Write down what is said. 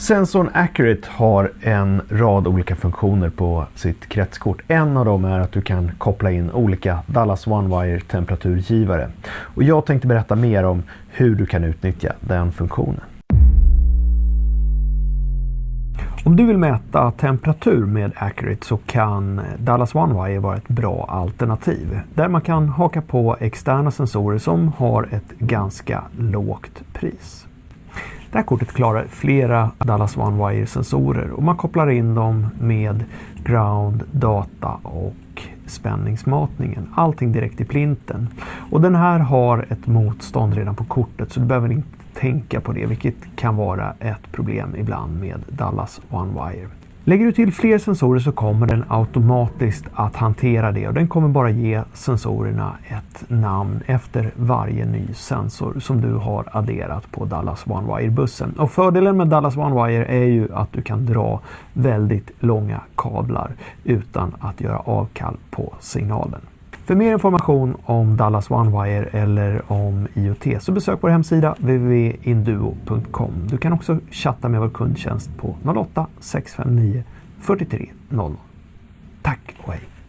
Sensorn Accurate har en rad olika funktioner på sitt kretskort. En av dem är att du kan koppla in olika Dallas OneWire temperaturgivare. Och jag tänkte berätta mer om hur du kan utnyttja den funktionen. Om du vill mäta temperatur med Accurate så kan Dallas OneWire vara ett bra alternativ. Där man kan haka på externa sensorer som har ett ganska lågt pris. Det här kortet klarar flera Dallas One Wire-sensorer och man kopplar in dem med ground, data och spänningsmatningen. Allting direkt i plinten. Och den här har ett motstånd redan på kortet så du behöver inte tänka på det, vilket kan vara ett problem ibland med Dallas One Wire. Lägger du till fler sensorer så kommer den automatiskt att hantera det och den kommer bara ge sensorerna ett namn efter varje ny sensor som du har adderat på Dallas OneWire-bussen. Och fördelen med Dallas OneWire är ju att du kan dra väldigt långa kablar utan att göra avkall på signalen. För mer information om Dallas OneWire eller om IoT så besök vår hemsida www.induo.com. Du kan också chatta med vår kundtjänst på 08 659 43 00. Tack och hej!